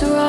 was wrong.